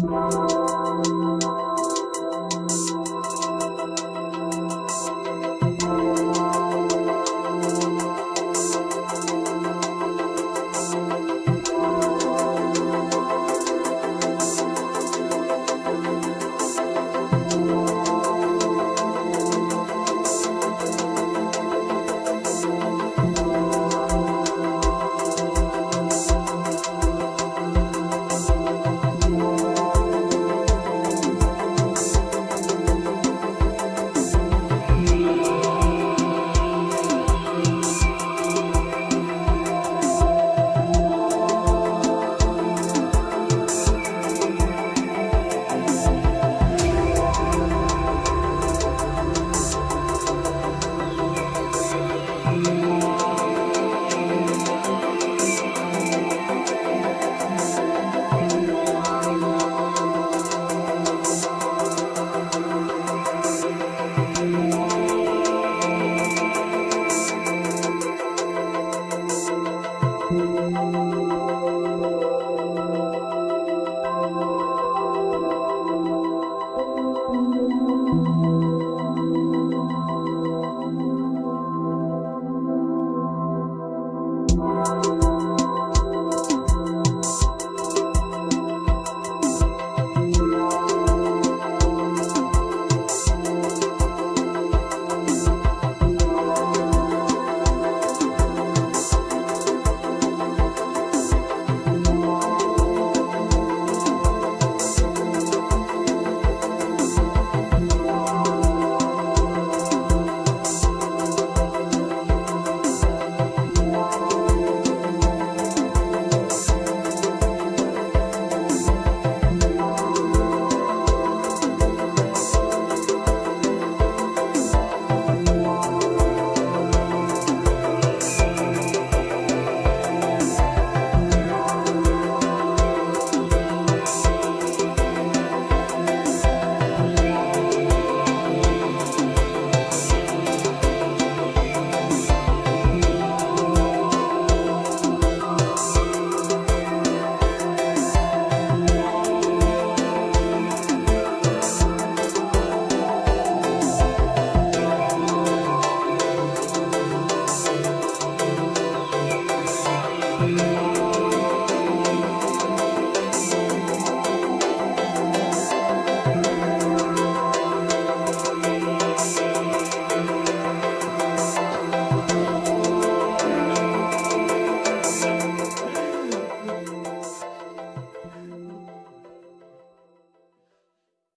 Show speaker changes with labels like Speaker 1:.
Speaker 1: Música